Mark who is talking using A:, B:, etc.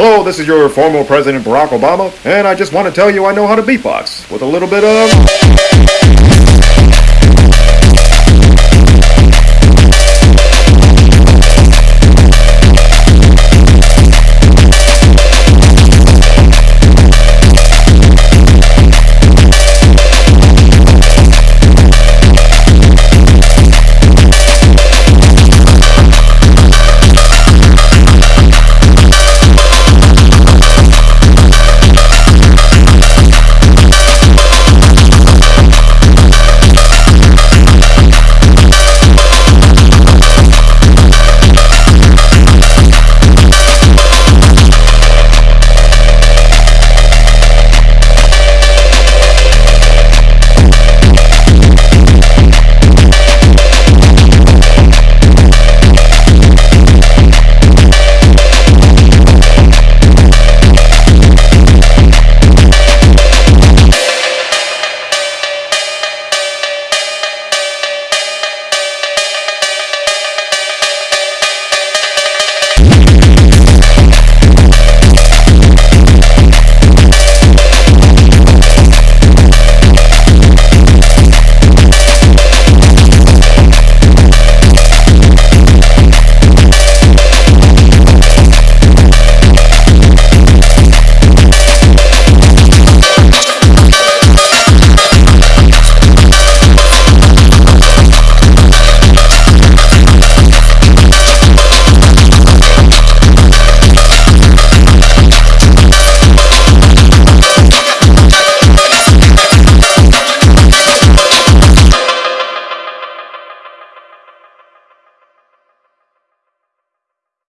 A: Hello, this is your former President Barack Obama, and I just want to tell you I know how to beatbox with a little bit of...